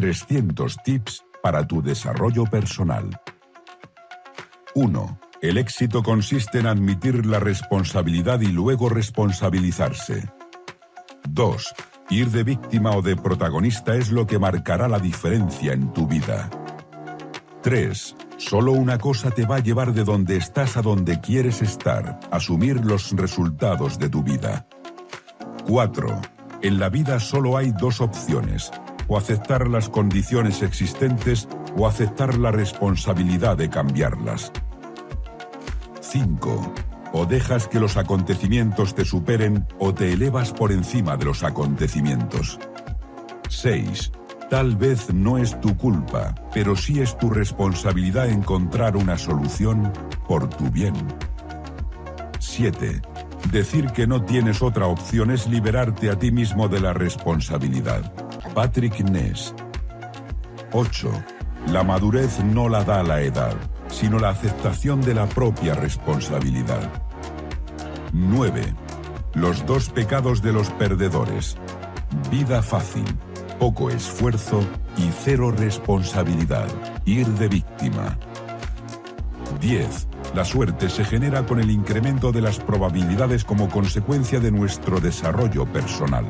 300 tips para tu desarrollo personal. 1. El éxito consiste en admitir la responsabilidad y luego responsabilizarse. 2. Ir de víctima o de protagonista es lo que marcará la diferencia en tu vida. 3. Solo una cosa te va a llevar de donde estás a donde quieres estar, asumir los resultados de tu vida. 4. En la vida solo hay dos opciones, o aceptar las condiciones existentes o aceptar la responsabilidad de cambiarlas. 5. O dejas que los acontecimientos te superen o te elevas por encima de los acontecimientos. 6. Tal vez no es tu culpa, pero sí es tu responsabilidad encontrar una solución por tu bien. 7. Decir que no tienes otra opción es liberarte a ti mismo de la responsabilidad. Patrick Ness. 8. La madurez no la da la edad, sino la aceptación de la propia responsabilidad. 9. Los dos pecados de los perdedores. Vida fácil, poco esfuerzo y cero responsabilidad. Ir de víctima. 10. La suerte se genera con el incremento de las probabilidades como consecuencia de nuestro desarrollo personal.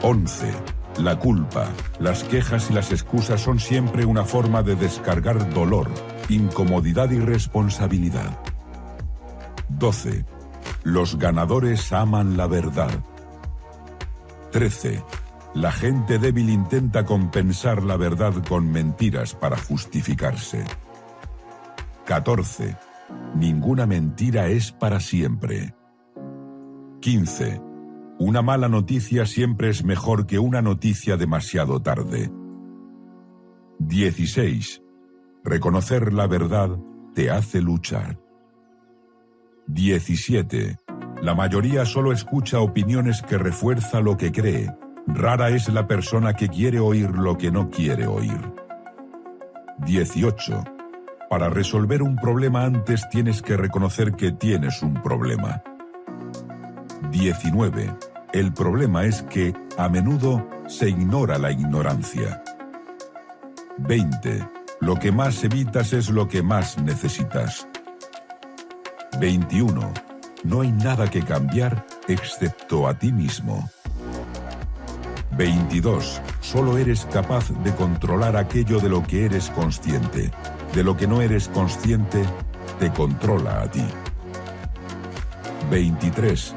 11. La culpa, las quejas y las excusas son siempre una forma de descargar dolor, incomodidad y responsabilidad. 12. Los ganadores aman la verdad. 13. La gente débil intenta compensar la verdad con mentiras para justificarse. 14. Ninguna mentira es para siempre. 15. Una mala noticia siempre es mejor que una noticia demasiado tarde. 16. Reconocer la verdad te hace luchar. 17. La mayoría solo escucha opiniones que refuerza lo que cree. Rara es la persona que quiere oír lo que no quiere oír. 18. Para resolver un problema antes tienes que reconocer que tienes un problema. 19. El problema es que, a menudo, se ignora la ignorancia. 20. Lo que más evitas es lo que más necesitas. 21. No hay nada que cambiar excepto a ti mismo. 22. Solo eres capaz de controlar aquello de lo que eres consciente. De lo que no eres consciente, te controla a ti. 23.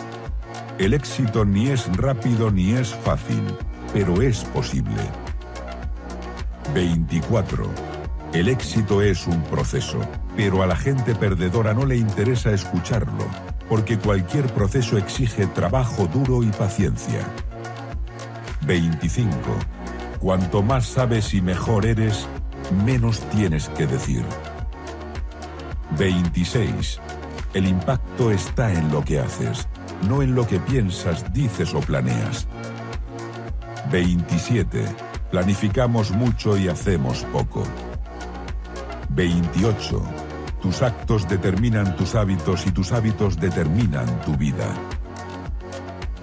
El éxito ni es rápido ni es fácil, pero es posible. 24. El éxito es un proceso, pero a la gente perdedora no le interesa escucharlo, porque cualquier proceso exige trabajo duro y paciencia. 25. Cuanto más sabes y mejor eres, menos tienes que decir. 26. El impacto está en lo que haces, no en lo que piensas, dices o planeas. 27. Planificamos mucho y hacemos poco. 28. Tus actos determinan tus hábitos y tus hábitos determinan tu vida.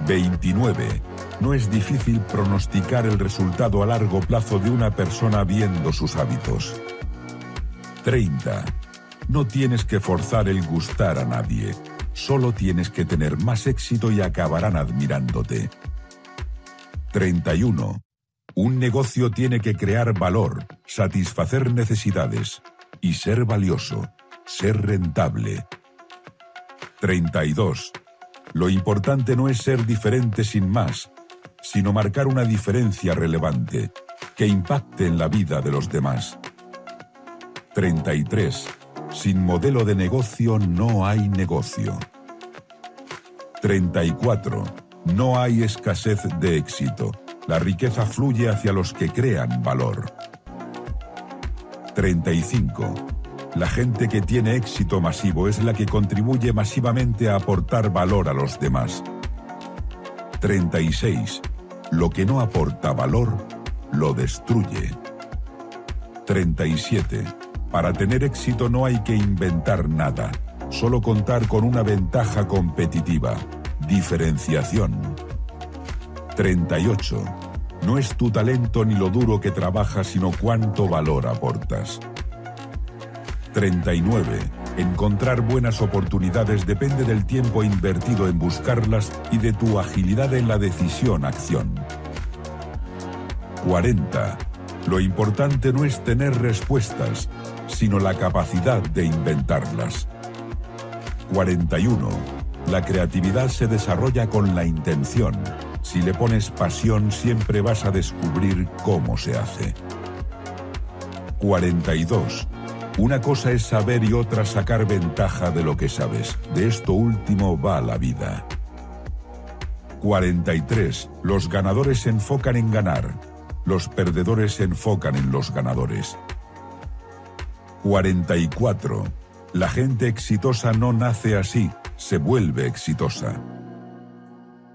29. No es difícil pronosticar el resultado a largo plazo de una persona viendo sus hábitos. 30. No tienes que forzar el gustar a nadie. Solo tienes que tener más éxito y acabarán admirándote. 31. Un negocio tiene que crear valor, satisfacer necesidades, y ser valioso, ser rentable. 32. Lo importante no es ser diferente sin más, sino marcar una diferencia relevante que impacte en la vida de los demás. 33. Sin modelo de negocio no hay negocio. 34. No hay escasez de éxito. La riqueza fluye hacia los que crean valor. 35. La gente que tiene éxito masivo es la que contribuye masivamente a aportar valor a los demás. 36. Lo que no aporta valor, lo destruye. 37. Para tener éxito no hay que inventar nada, solo contar con una ventaja competitiva, diferenciación. 38. No es tu talento ni lo duro que trabajas, sino cuánto valor aportas. 39. Encontrar buenas oportunidades depende del tiempo invertido en buscarlas y de tu agilidad en la decisión-acción. 40. Lo importante no es tener respuestas, sino la capacidad de inventarlas. 41. La creatividad se desarrolla con la intención. Si le pones pasión siempre vas a descubrir cómo se hace. 42. Una cosa es saber y otra sacar ventaja de lo que sabes. De esto último va la vida. 43. Los ganadores se enfocan en ganar. Los perdedores se enfocan en los ganadores. 44. La gente exitosa no nace así, se vuelve exitosa.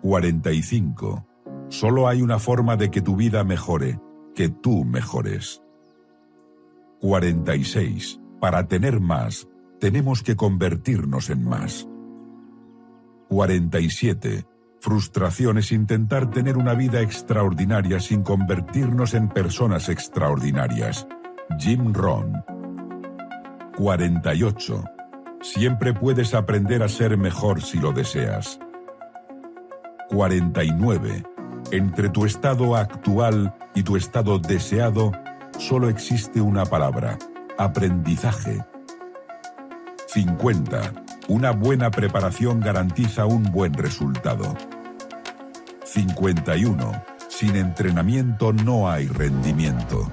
45. Solo hay una forma de que tu vida mejore, que tú mejores. 46. Para tener más, tenemos que convertirnos en más. 47. Frustración es intentar tener una vida extraordinaria sin convertirnos en personas extraordinarias. Jim Rohn. 48. Siempre puedes aprender a ser mejor si lo deseas. 49. Entre tu estado actual y tu estado deseado, solo existe una palabra, aprendizaje. 50. Una buena preparación garantiza un buen resultado. 51. Sin entrenamiento no hay rendimiento.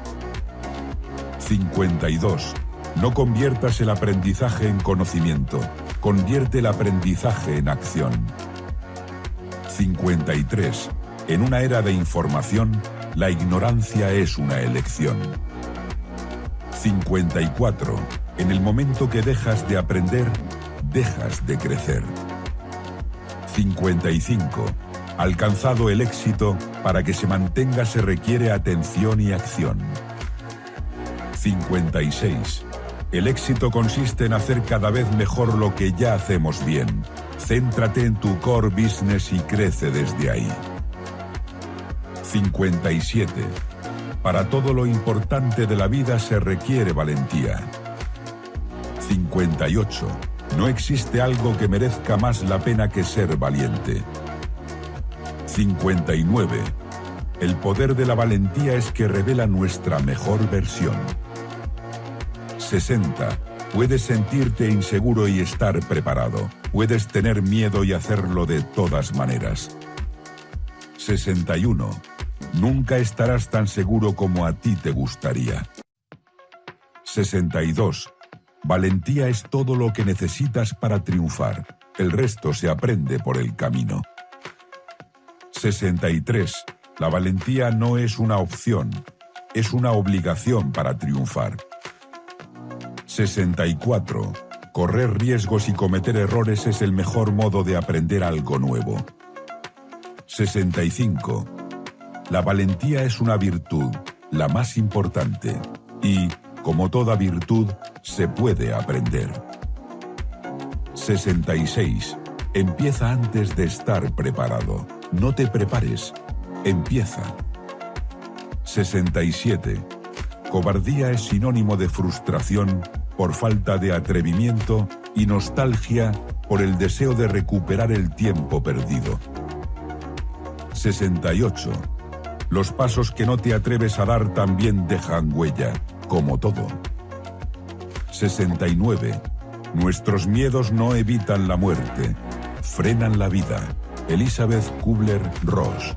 52. No conviertas el aprendizaje en conocimiento, convierte el aprendizaje en acción. 53. En una era de información, la ignorancia es una elección. 54. En el momento que dejas de aprender, dejas de crecer. 55. Alcanzado el éxito, para que se mantenga se requiere atención y acción. 56. El éxito consiste en hacer cada vez mejor lo que ya hacemos bien. Céntrate en tu core business y crece desde ahí. 57. Para todo lo importante de la vida se requiere valentía. 58. No existe algo que merezca más la pena que ser valiente. 59. El poder de la valentía es que revela nuestra mejor versión. 60. Puedes sentirte inseguro y estar preparado. Puedes tener miedo y hacerlo de todas maneras. 61. Nunca estarás tan seguro como a ti te gustaría. 62. Valentía es todo lo que necesitas para triunfar. El resto se aprende por el camino. 63. La valentía no es una opción, es una obligación para triunfar. 64. Correr riesgos y cometer errores es el mejor modo de aprender algo nuevo. 65. La valentía es una virtud, la más importante, y, como toda virtud, se puede aprender. 66. Empieza antes de estar preparado. No te prepares, empieza. 67. Cobardía es sinónimo de frustración por falta de atrevimiento y nostalgia por el deseo de recuperar el tiempo perdido. 68. Los pasos que no te atreves a dar también dejan huella, como todo. 69. Nuestros miedos no evitan la muerte, frenan la vida. Elizabeth Kubler-Ross.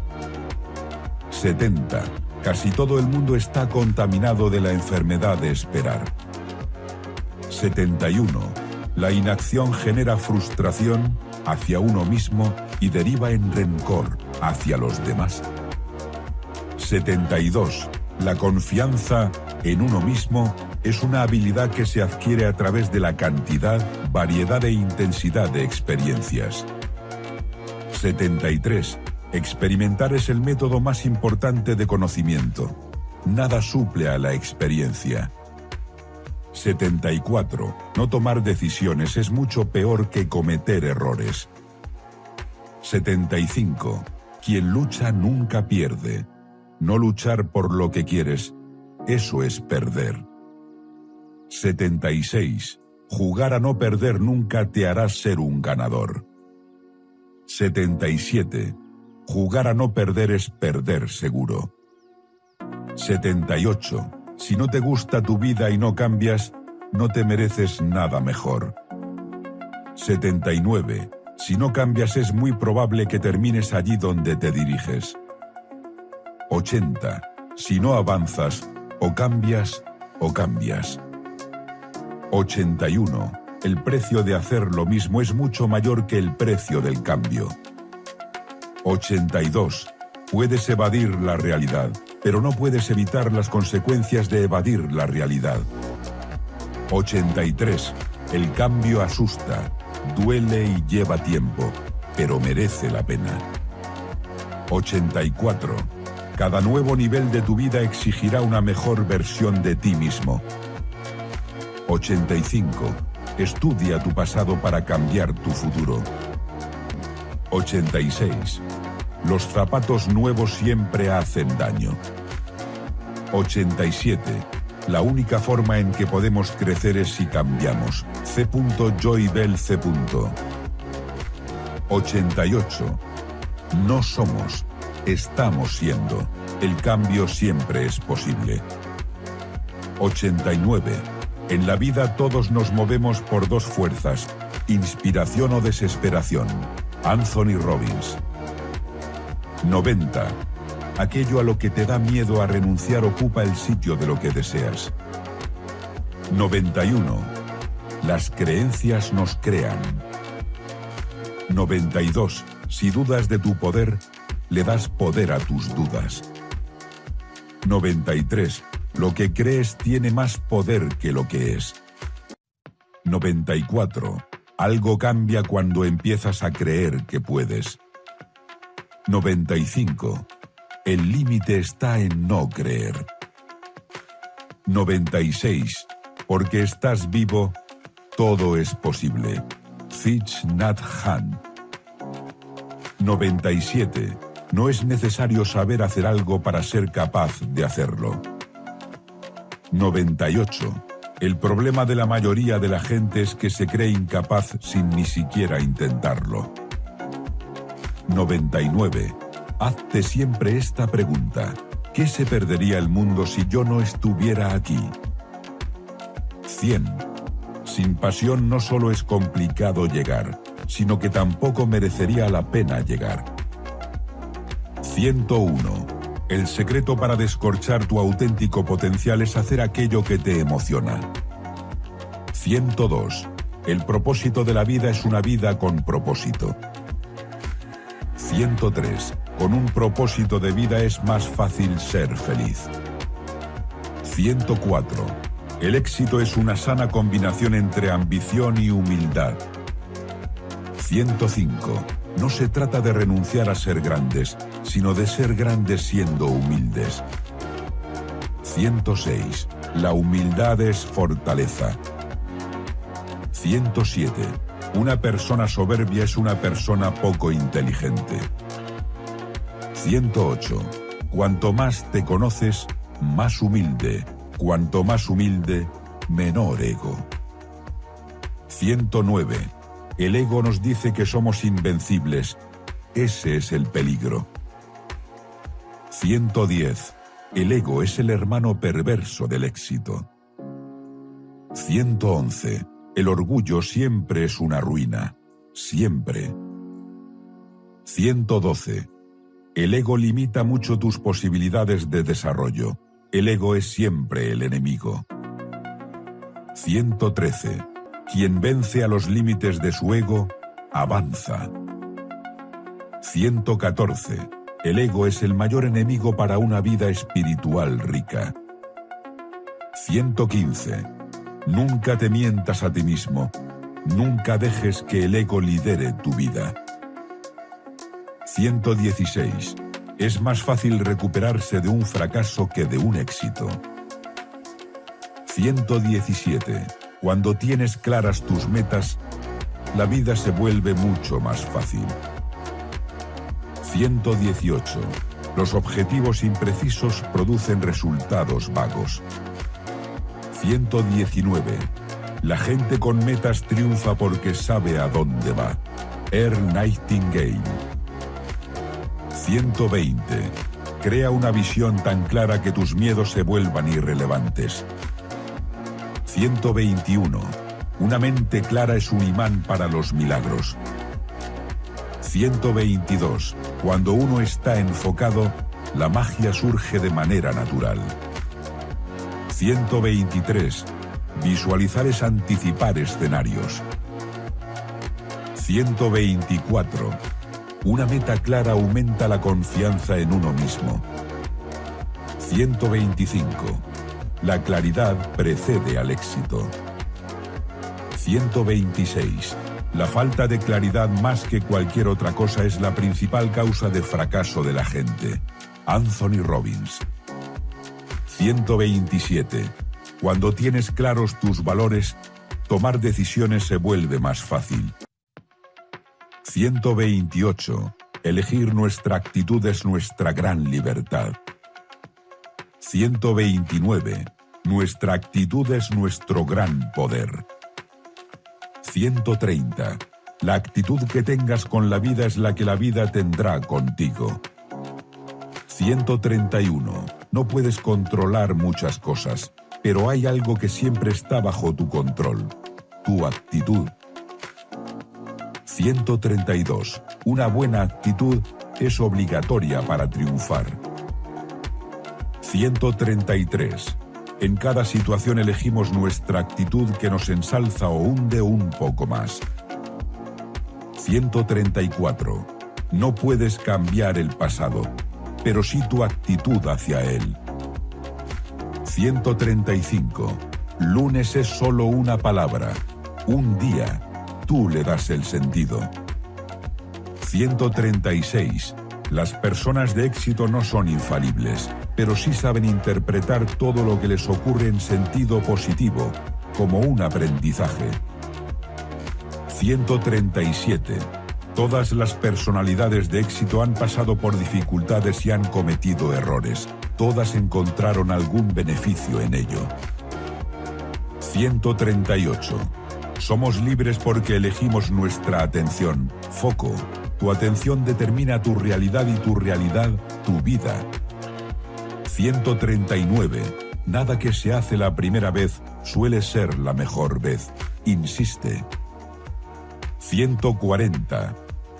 70. Casi todo el mundo está contaminado de la enfermedad de esperar. 71. La inacción genera frustración hacia uno mismo y deriva en rencor hacia los demás. 72. La confianza en uno mismo es una habilidad que se adquiere a través de la cantidad, variedad e intensidad de experiencias. 73. Experimentar es el método más importante de conocimiento. Nada suple a la experiencia. 74. No tomar decisiones es mucho peor que cometer errores. 75. Quien lucha nunca pierde. No luchar por lo que quieres, eso es perder. 76. Jugar a no perder nunca te hará ser un ganador. 77. Jugar a no perder es perder seguro. 78. Si no te gusta tu vida y no cambias, no te mereces nada mejor. 79. Si no cambias es muy probable que termines allí donde te diriges. 80. Si no avanzas, o cambias o cambias. 81. El precio de hacer lo mismo es mucho mayor que el precio del cambio. 82. Puedes evadir la realidad, pero no puedes evitar las consecuencias de evadir la realidad. 83. El cambio asusta, duele y lleva tiempo, pero merece la pena. 84. Cada nuevo nivel de tu vida exigirá una mejor versión de ti mismo. 85. Estudia tu pasado para cambiar tu futuro. 86. Los zapatos nuevos siempre hacen daño. 87. La única forma en que podemos crecer es si cambiamos. C. Joybell C. 88. No somos, estamos siendo. El cambio siempre es posible. 89. En la vida todos nos movemos por dos fuerzas, inspiración o desesperación. Anthony Robbins. 90. Aquello a lo que te da miedo a renunciar ocupa el sitio de lo que deseas. 91. Las creencias nos crean. 92. Si dudas de tu poder, le das poder a tus dudas. 93. Lo que crees tiene más poder que lo que es. 94. Algo cambia cuando empiezas a creer que puedes. 95. El límite está en no creer. 96. Porque estás vivo, todo es posible. Thich Nhat Hanh. 97. No es necesario saber hacer algo para ser capaz de hacerlo. 98. El problema de la mayoría de la gente es que se cree incapaz sin ni siquiera intentarlo. 99. Hazte siempre esta pregunta. ¿Qué se perdería el mundo si yo no estuviera aquí? 100. Sin pasión no solo es complicado llegar, sino que tampoco merecería la pena llegar. 101. El secreto para descorchar tu auténtico potencial es hacer aquello que te emociona. 102. El propósito de la vida es una vida con propósito. 103. Con un propósito de vida es más fácil ser feliz. 104. El éxito es una sana combinación entre ambición y humildad. 105. No se trata de renunciar a ser grandes, sino de ser grandes siendo humildes. 106. La humildad es fortaleza. 107. Una persona soberbia es una persona poco inteligente. 108. Cuanto más te conoces, más humilde. Cuanto más humilde, menor ego. 109. El ego nos dice que somos invencibles. Ese es el peligro. 110. El ego es el hermano perverso del éxito. 111. El orgullo siempre es una ruina. Siempre. 112. El ego limita mucho tus posibilidades de desarrollo. El ego es siempre el enemigo. 113. Quien vence a los límites de su ego, avanza. 114. El ego es el mayor enemigo para una vida espiritual rica. 115. Nunca te mientas a ti mismo. Nunca dejes que el ego lidere tu vida. 116. Es más fácil recuperarse de un fracaso que de un éxito. 117. Cuando tienes claras tus metas, la vida se vuelve mucho más fácil. 118. Los objetivos imprecisos producen resultados vagos. 119. La gente con metas triunfa porque sabe a dónde va. Earl Nightingale. 120. Crea una visión tan clara que tus miedos se vuelvan irrelevantes. 121. Una mente clara es un imán para los milagros. 122. Cuando uno está enfocado, la magia surge de manera natural. 123. Visualizar es anticipar escenarios. 124. Una meta clara aumenta la confianza en uno mismo. 125. La claridad precede al éxito. 126. La falta de claridad más que cualquier otra cosa es la principal causa de fracaso de la gente. Anthony Robbins. 127. Cuando tienes claros tus valores, tomar decisiones se vuelve más fácil. 128. Elegir nuestra actitud es nuestra gran libertad. 129. Nuestra actitud es nuestro gran poder. 130. La actitud que tengas con la vida es la que la vida tendrá contigo. 131. No puedes controlar muchas cosas, pero hay algo que siempre está bajo tu control. Tu actitud. 132. Una buena actitud es obligatoria para triunfar. 133. En cada situación elegimos nuestra actitud que nos ensalza o hunde un poco más. 134. No puedes cambiar el pasado, pero sí tu actitud hacia él. 135. Lunes es solo una palabra, un día. Tú le das el sentido. 136. Las personas de éxito no son infalibles pero sí saben interpretar todo lo que les ocurre en sentido positivo, como un aprendizaje. 137. Todas las personalidades de éxito han pasado por dificultades y han cometido errores. Todas encontraron algún beneficio en ello. 138. Somos libres porque elegimos nuestra atención, foco. Tu atención determina tu realidad y tu realidad, tu vida. 139. Nada que se hace la primera vez suele ser la mejor vez. Insiste. 140.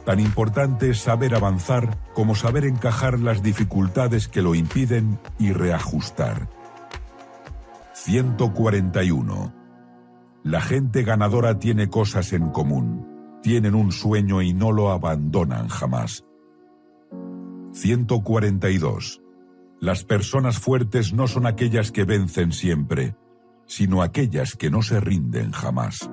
Tan importante es saber avanzar como saber encajar las dificultades que lo impiden y reajustar. 141. La gente ganadora tiene cosas en común. Tienen un sueño y no lo abandonan jamás. 142. Las personas fuertes no son aquellas que vencen siempre, sino aquellas que no se rinden jamás.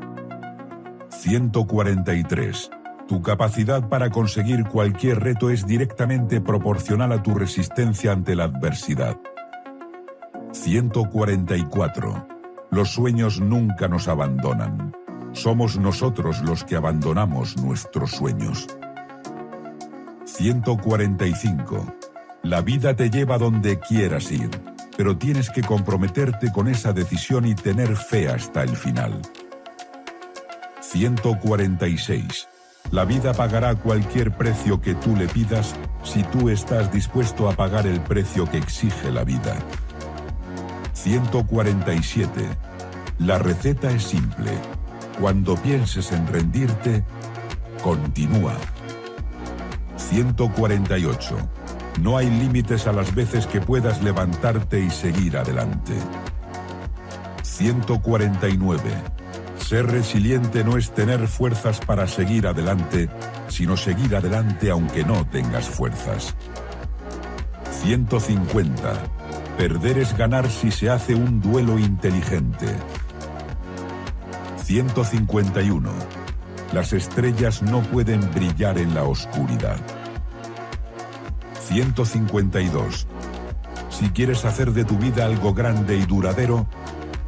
143. Tu capacidad para conseguir cualquier reto es directamente proporcional a tu resistencia ante la adversidad. 144. Los sueños nunca nos abandonan. Somos nosotros los que abandonamos nuestros sueños. 145. La vida te lleva donde quieras ir, pero tienes que comprometerte con esa decisión y tener fe hasta el final. 146. La vida pagará cualquier precio que tú le pidas si tú estás dispuesto a pagar el precio que exige la vida. 147. La receta es simple. Cuando pienses en rendirte, continúa. 148. No hay límites a las veces que puedas levantarte y seguir adelante. 149. Ser resiliente no es tener fuerzas para seguir adelante, sino seguir adelante aunque no tengas fuerzas. 150. Perder es ganar si se hace un duelo inteligente. 151. Las estrellas no pueden brillar en la oscuridad. 152. Si quieres hacer de tu vida algo grande y duradero,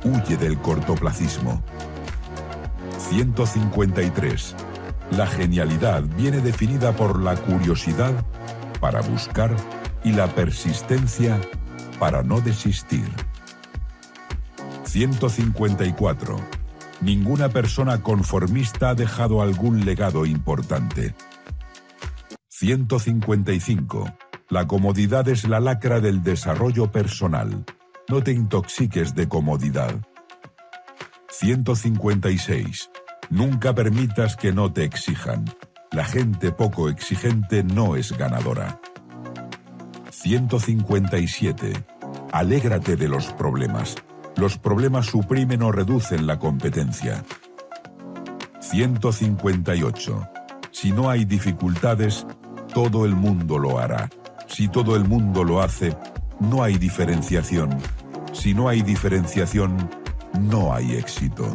huye del cortoplacismo. 153. La genialidad viene definida por la curiosidad para buscar y la persistencia para no desistir. 154. Ninguna persona conformista ha dejado algún legado importante. 155. La comodidad es la lacra del desarrollo personal. No te intoxiques de comodidad. 156. Nunca permitas que no te exijan. La gente poco exigente no es ganadora. 157. Alégrate de los problemas. Los problemas suprimen o reducen la competencia. 158. Si no hay dificultades, todo el mundo lo hará. Si todo el mundo lo hace, no hay diferenciación. Si no hay diferenciación, no hay éxito.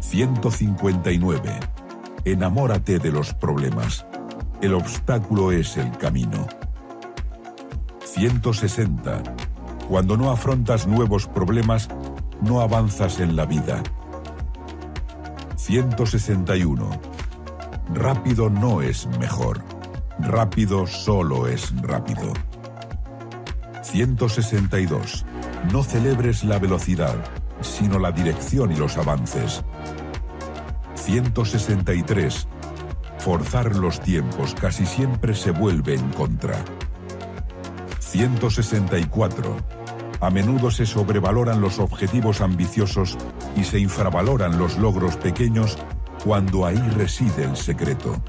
159. Enamórate de los problemas. El obstáculo es el camino. 160. Cuando no afrontas nuevos problemas, no avanzas en la vida. 161. Rápido no es mejor. Rápido solo es rápido. 162. No celebres la velocidad, sino la dirección y los avances. 163. Forzar los tiempos casi siempre se vuelve en contra. 164. A menudo se sobrevaloran los objetivos ambiciosos y se infravaloran los logros pequeños cuando ahí reside el secreto.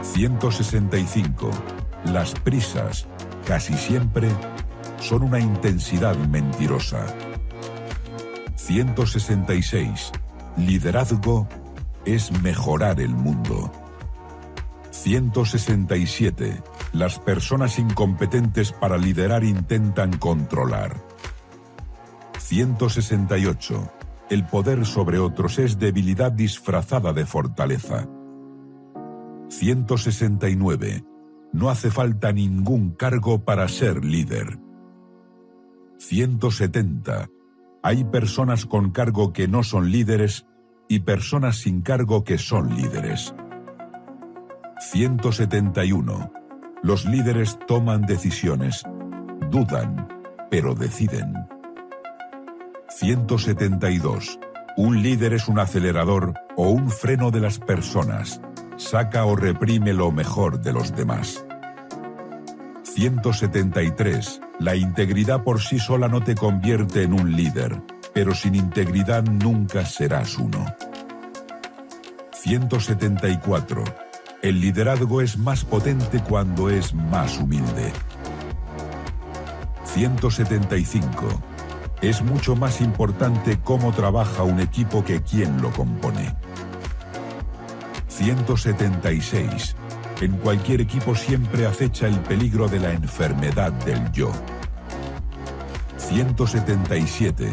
165. Las prisas, casi siempre, son una intensidad mentirosa. 166. Liderazgo es mejorar el mundo. 167. Las personas incompetentes para liderar intentan controlar. 168. El poder sobre otros es debilidad disfrazada de fortaleza. 169. No hace falta ningún cargo para ser líder. 170. Hay personas con cargo que no son líderes y personas sin cargo que son líderes. 171. Los líderes toman decisiones, dudan, pero deciden. 172. Un líder es un acelerador o un freno de las personas saca o reprime lo mejor de los demás. 173. La integridad por sí sola no te convierte en un líder, pero sin integridad nunca serás uno. 174. El liderazgo es más potente cuando es más humilde. 175. Es mucho más importante cómo trabaja un equipo que quién lo compone. 176. En cualquier equipo siempre acecha el peligro de la enfermedad del yo. 177.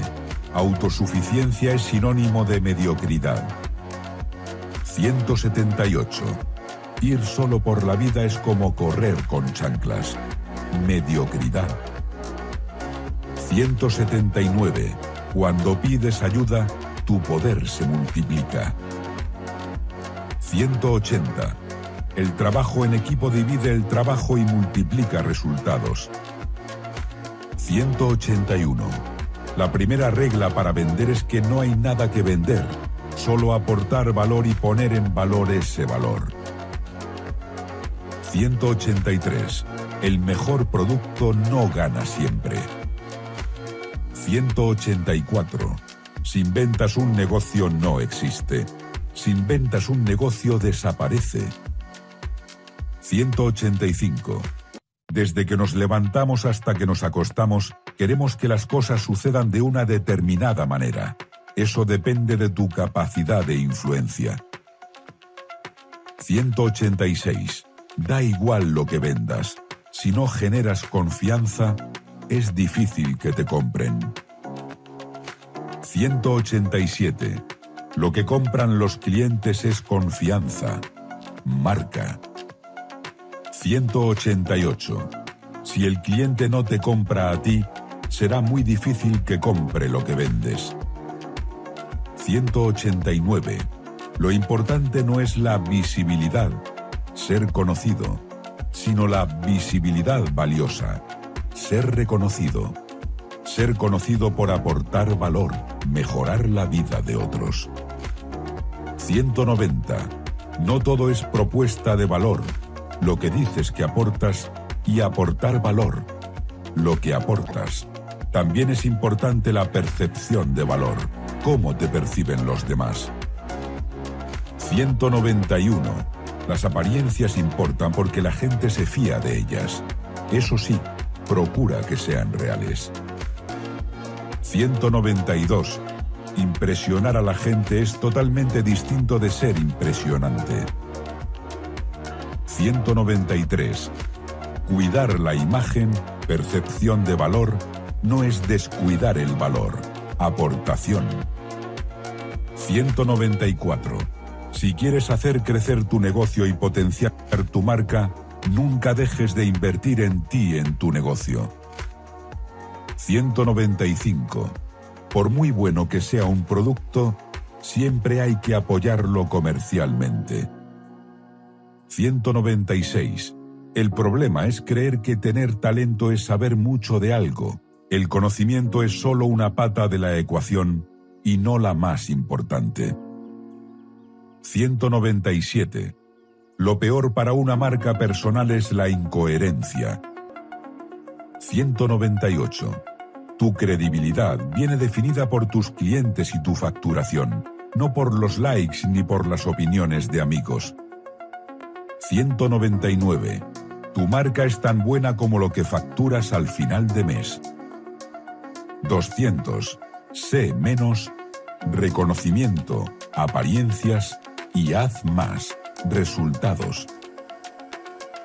Autosuficiencia es sinónimo de mediocridad. 178. Ir solo por la vida es como correr con chanclas. Mediocridad. 179. Cuando pides ayuda, tu poder se multiplica. 180. El trabajo en equipo divide el trabajo y multiplica resultados. 181. La primera regla para vender es que no hay nada que vender, solo aportar valor y poner en valor ese valor. 183. El mejor producto no gana siempre. 184. Sin ventas un negocio no existe. Sin ventas un negocio desaparece. 185. Desde que nos levantamos hasta que nos acostamos, queremos que las cosas sucedan de una determinada manera. Eso depende de tu capacidad de influencia. 186. Da igual lo que vendas. Si no generas confianza, es difícil que te compren. 187. Lo que compran los clientes es confianza, marca. 188. Si el cliente no te compra a ti, será muy difícil que compre lo que vendes. 189. Lo importante no es la visibilidad, ser conocido. sino la visibilidad valiosa, ser reconocido, ser conocido por aportar valor, mejorar la vida de otros. 190. No todo es propuesta de valor, lo que dices que aportas y aportar valor, lo que aportas. También es importante la percepción de valor, cómo te perciben los demás. 191. Las apariencias importan porque la gente se fía de ellas. Eso sí, procura que sean reales. 192. Impresionar a la gente es totalmente distinto de ser impresionante. 193. Cuidar la imagen, percepción de valor, no es descuidar el valor, aportación. 194. Si quieres hacer crecer tu negocio y potenciar tu marca, nunca dejes de invertir en ti en tu negocio. 195. Por muy bueno que sea un producto, siempre hay que apoyarlo comercialmente. 196. El problema es creer que tener talento es saber mucho de algo. El conocimiento es solo una pata de la ecuación y no la más importante. 197. Lo peor para una marca personal es la incoherencia. 198. Tu credibilidad viene definida por tus clientes y tu facturación, no por los likes ni por las opiniones de amigos. 199. Tu marca es tan buena como lo que facturas al final de mes. 200. Sé menos, reconocimiento, apariencias y haz más, resultados.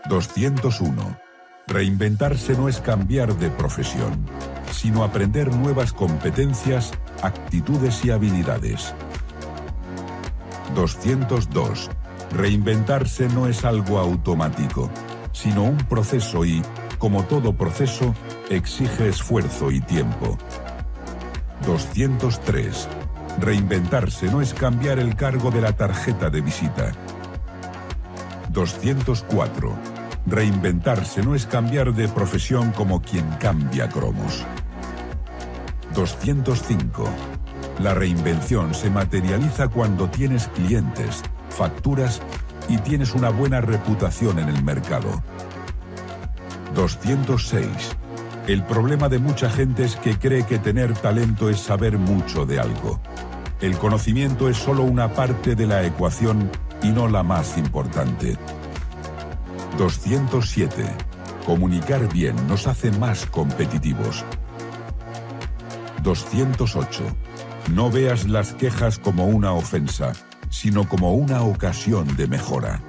201. Reinventarse no es cambiar de profesión, sino aprender nuevas competencias, actitudes y habilidades. 202. Reinventarse no es algo automático, sino un proceso y, como todo proceso, exige esfuerzo y tiempo. 203. Reinventarse no es cambiar el cargo de la tarjeta de visita. 204. Reinventarse no es cambiar de profesión como quien cambia cromos. 205. La reinvención se materializa cuando tienes clientes, facturas y tienes una buena reputación en el mercado. 206. El problema de mucha gente es que cree que tener talento es saber mucho de algo. El conocimiento es solo una parte de la ecuación y no la más importante. 207. Comunicar bien nos hace más competitivos. 208. No veas las quejas como una ofensa, sino como una ocasión de mejora.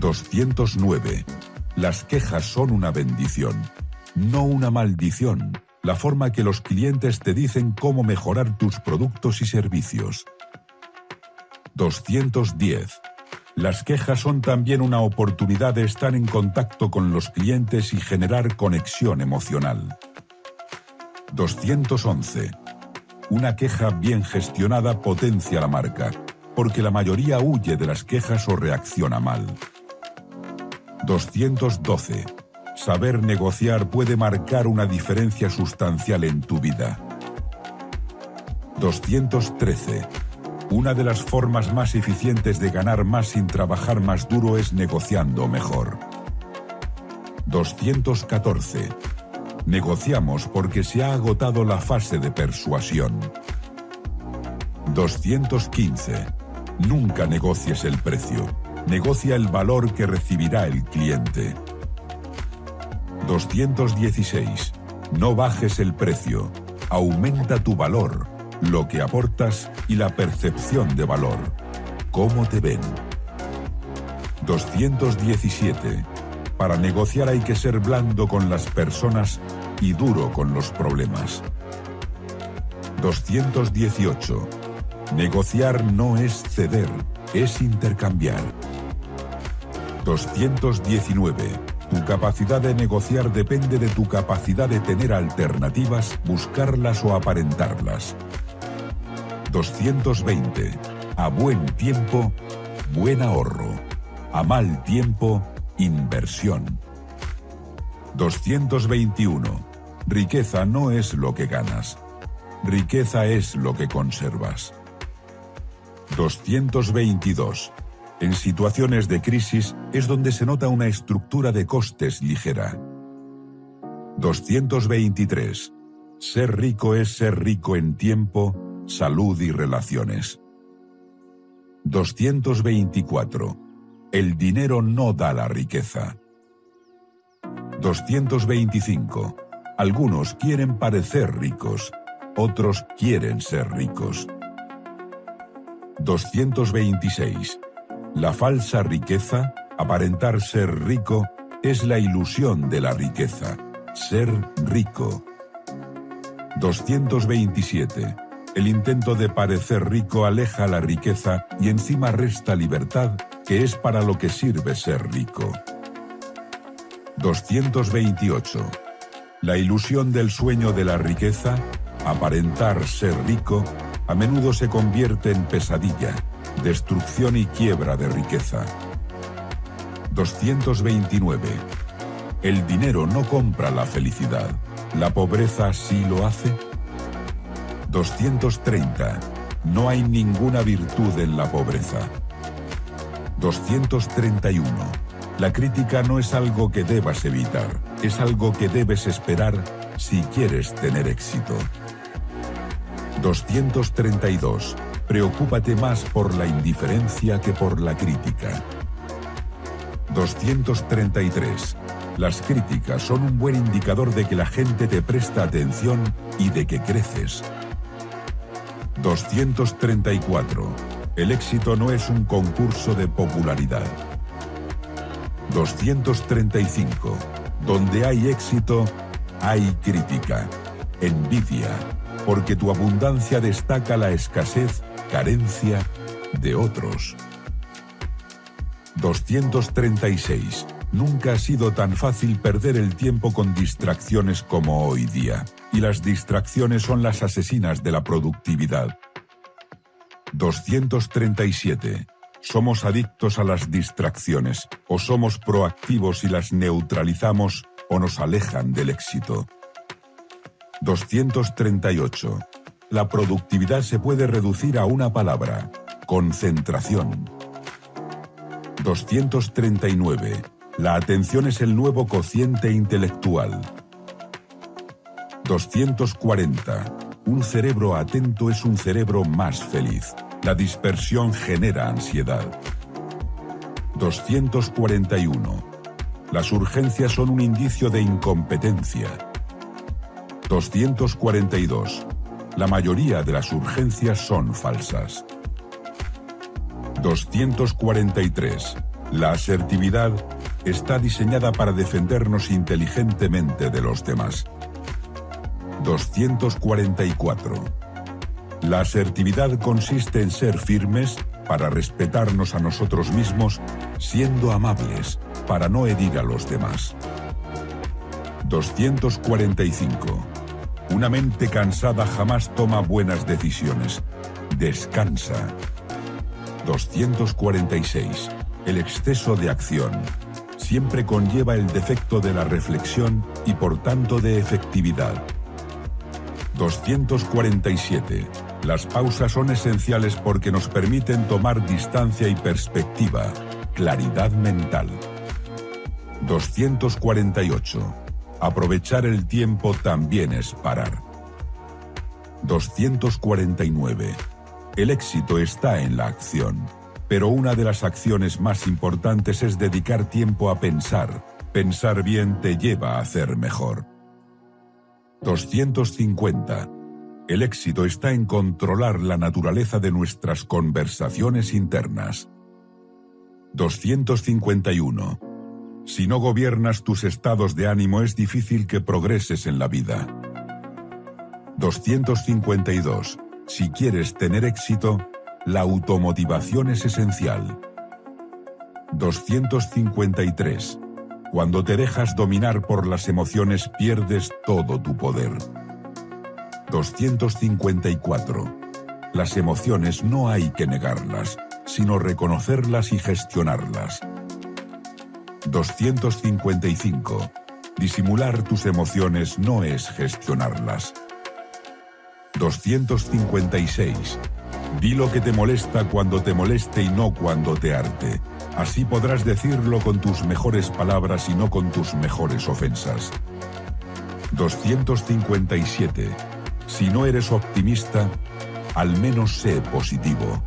209. Las quejas son una bendición, no una maldición, la forma que los clientes te dicen cómo mejorar tus productos y servicios. 210. Las quejas son también una oportunidad de estar en contacto con los clientes y generar conexión emocional. 211. Una queja bien gestionada potencia la marca, porque la mayoría huye de las quejas o reacciona mal. 212. Saber negociar puede marcar una diferencia sustancial en tu vida. 213. Una de las formas más eficientes de ganar más sin trabajar más duro es negociando mejor. 214. Negociamos porque se ha agotado la fase de persuasión. 215. Nunca negocies el precio. Negocia el valor que recibirá el cliente. 216. No bajes el precio. Aumenta tu valor, lo que aportas y la percepción de valor. ¿Cómo te ven? 217. Para negociar hay que ser blando con las personas y duro con los problemas. 218. Negociar no es ceder, es intercambiar. 219. Tu capacidad de negociar depende de tu capacidad de tener alternativas, buscarlas o aparentarlas. 220. A buen tiempo, buen ahorro. A mal tiempo, Inversión. 221. Riqueza no es lo que ganas. Riqueza es lo que conservas. 222. En situaciones de crisis es donde se nota una estructura de costes ligera. 223. Ser rico es ser rico en tiempo, salud y relaciones. 224. El dinero no da la riqueza. 225. Algunos quieren parecer ricos, otros quieren ser ricos. 226. La falsa riqueza, aparentar ser rico, es la ilusión de la riqueza, ser rico. 227. El intento de parecer rico aleja la riqueza y encima resta libertad, que es para lo que sirve ser rico. 228. La ilusión del sueño de la riqueza, aparentar ser rico, a menudo se convierte en pesadilla, destrucción y quiebra de riqueza. 229. El dinero no compra la felicidad. ¿La pobreza sí lo hace? 230. No hay ninguna virtud en la pobreza. 231. La crítica no es algo que debas evitar, es algo que debes esperar si quieres tener éxito. 232. Preocúpate más por la indiferencia que por la crítica. 233. Las críticas son un buen indicador de que la gente te presta atención y de que creces. 234. El éxito no es un concurso de popularidad. 235. Donde hay éxito, hay crítica, envidia, porque tu abundancia destaca la escasez, carencia de otros. 236. Nunca ha sido tan fácil perder el tiempo con distracciones como hoy día, y las distracciones son las asesinas de la productividad. 237. Somos adictos a las distracciones, o somos proactivos y las neutralizamos o nos alejan del éxito. 238. La productividad se puede reducir a una palabra, concentración. 239. La atención es el nuevo cociente intelectual. 240. Un cerebro atento es un cerebro más feliz. La dispersión genera ansiedad. 241. Las urgencias son un indicio de incompetencia. 242. La mayoría de las urgencias son falsas. 243. La asertividad está diseñada para defendernos inteligentemente de los demás. 244. La asertividad consiste en ser firmes para respetarnos a nosotros mismos, siendo amables para no herir a los demás. 245. Una mente cansada jamás toma buenas decisiones. Descansa. 246. El exceso de acción siempre conlleva el defecto de la reflexión y por tanto de efectividad. 247. Las pausas son esenciales porque nos permiten tomar distancia y perspectiva, claridad mental. 248. Aprovechar el tiempo también es parar. 249. El éxito está en la acción, pero una de las acciones más importantes es dedicar tiempo a pensar. Pensar bien te lleva a hacer mejor. 250. El éxito está en controlar la naturaleza de nuestras conversaciones internas. 251. Si no gobiernas tus estados de ánimo es difícil que progreses en la vida. 252. Si quieres tener éxito, la automotivación es esencial. 253. Cuando te dejas dominar por las emociones pierdes todo tu poder. 254. Las emociones no hay que negarlas, sino reconocerlas y gestionarlas. 255. Disimular tus emociones no es gestionarlas. 256. Di lo que te molesta cuando te moleste y no cuando te arte. Así podrás decirlo con tus mejores palabras y no con tus mejores ofensas. 257. Si no eres optimista, al menos sé positivo.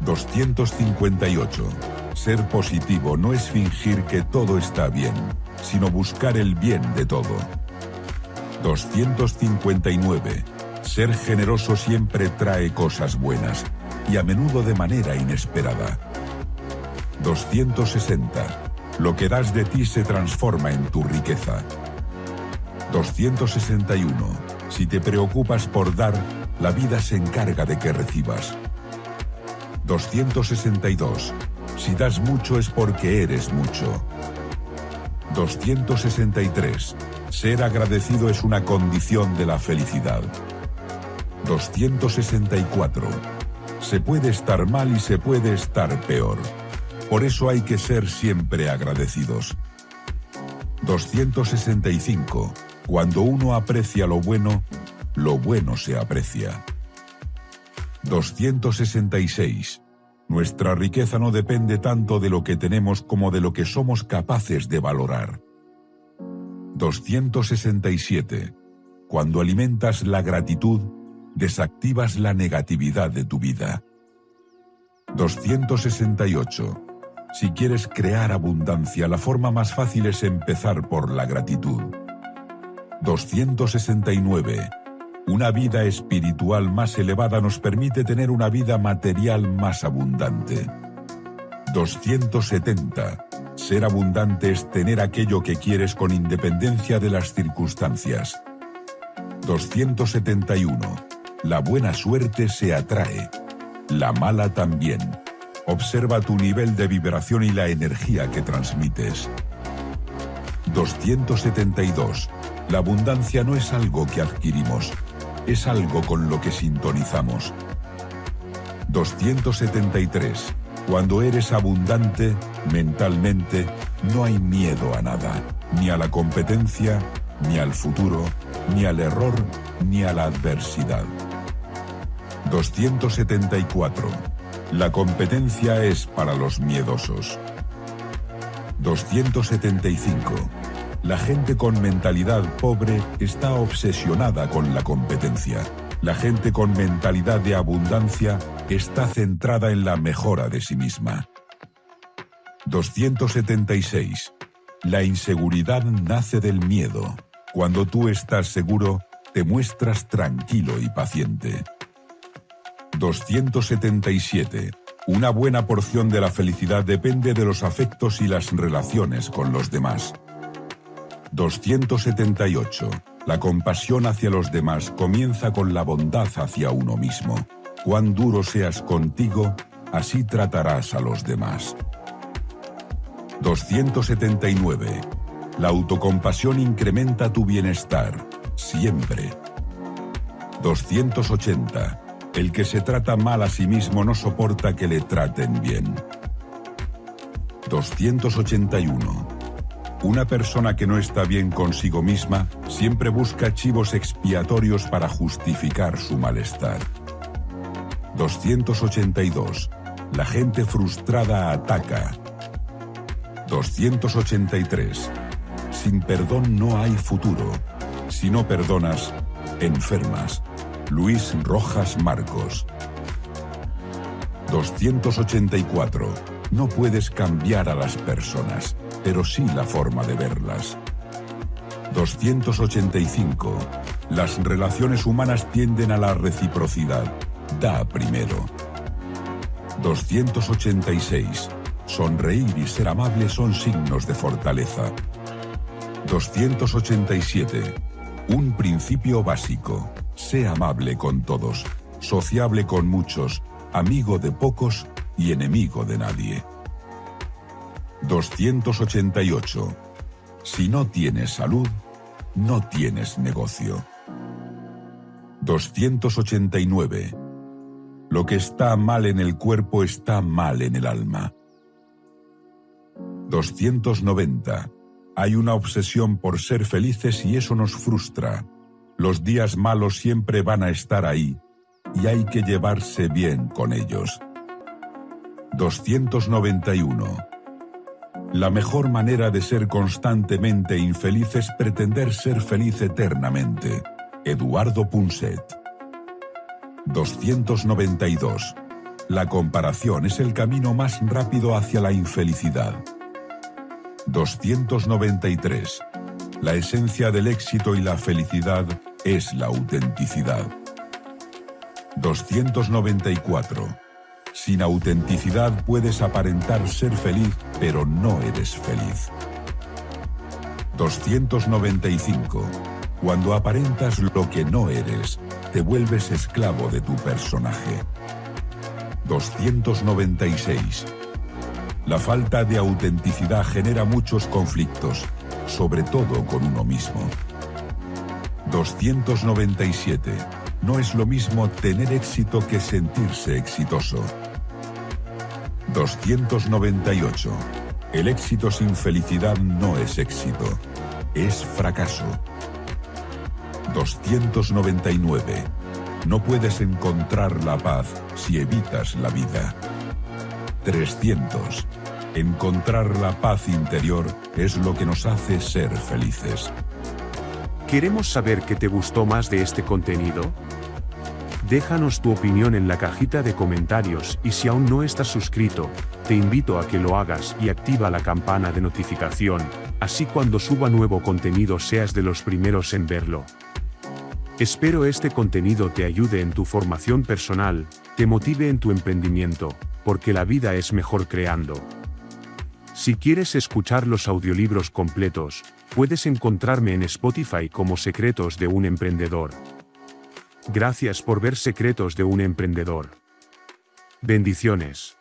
258. Ser positivo no es fingir que todo está bien, sino buscar el bien de todo. 259. Ser generoso siempre trae cosas buenas, y a menudo de manera inesperada. 260. Lo que das de ti se transforma en tu riqueza. 261. Si te preocupas por dar, la vida se encarga de que recibas. 262. Si das mucho es porque eres mucho. 263. Ser agradecido es una condición de la felicidad. 264. Se puede estar mal y se puede estar peor. Por eso hay que ser siempre agradecidos. 265. Cuando uno aprecia lo bueno, lo bueno se aprecia. 266. Nuestra riqueza no depende tanto de lo que tenemos como de lo que somos capaces de valorar. 267. Cuando alimentas la gratitud, desactivas la negatividad de tu vida. 268. Si quieres crear abundancia, la forma más fácil es empezar por la gratitud. 269. Una vida espiritual más elevada nos permite tener una vida material más abundante. 270. Ser abundante es tener aquello que quieres con independencia de las circunstancias. 271. La buena suerte se atrae. La mala también. Observa tu nivel de vibración y la energía que transmites. 272. La abundancia no es algo que adquirimos, es algo con lo que sintonizamos. 273. Cuando eres abundante, mentalmente, no hay miedo a nada, ni a la competencia, ni al futuro, ni al error, ni a la adversidad. 274. La competencia es para los miedosos. 275. La gente con mentalidad pobre está obsesionada con la competencia. La gente con mentalidad de abundancia está centrada en la mejora de sí misma. 276. La inseguridad nace del miedo. Cuando tú estás seguro, te muestras tranquilo y paciente. 277. Una buena porción de la felicidad depende de los afectos y las relaciones con los demás. 278. La compasión hacia los demás comienza con la bondad hacia uno mismo. Cuán duro seas contigo, así tratarás a los demás. 279. La autocompasión incrementa tu bienestar, siempre. 280. El que se trata mal a sí mismo no soporta que le traten bien. 281. Una persona que no está bien consigo misma siempre busca chivos expiatorios para justificar su malestar. 282. La gente frustrada ataca. 283. Sin perdón no hay futuro. Si no perdonas, enfermas. Luis Rojas Marcos. 284. No puedes cambiar a las personas pero sí la forma de verlas. 285. Las relaciones humanas tienden a la reciprocidad. Da primero. 286. Sonreír y ser amable son signos de fortaleza. 287. Un principio básico. Sé amable con todos, sociable con muchos, amigo de pocos y enemigo de nadie. 288. Si no tienes salud, no tienes negocio. 289. Lo que está mal en el cuerpo está mal en el alma. 290. Hay una obsesión por ser felices y eso nos frustra. Los días malos siempre van a estar ahí y hay que llevarse bien con ellos. 291. La mejor manera de ser constantemente infeliz es pretender ser feliz eternamente. Eduardo Punset. 292. La comparación es el camino más rápido hacia la infelicidad. 293. La esencia del éxito y la felicidad es la autenticidad. 294. Sin autenticidad puedes aparentar ser feliz, pero no eres feliz. 295. Cuando aparentas lo que no eres, te vuelves esclavo de tu personaje. 296. La falta de autenticidad genera muchos conflictos, sobre todo con uno mismo. 297. No es lo mismo tener éxito que sentirse exitoso. 298. El éxito sin felicidad no es éxito, es fracaso. 299. No puedes encontrar la paz si evitas la vida. 300. Encontrar la paz interior es lo que nos hace ser felices. Queremos saber qué te gustó más de este contenido. Déjanos tu opinión en la cajita de comentarios y si aún no estás suscrito, te invito a que lo hagas y activa la campana de notificación, así cuando suba nuevo contenido seas de los primeros en verlo. Espero este contenido te ayude en tu formación personal, te motive en tu emprendimiento, porque la vida es mejor creando. Si quieres escuchar los audiolibros completos, puedes encontrarme en Spotify como Secretos de un Emprendedor. Gracias por ver Secretos de un Emprendedor. Bendiciones.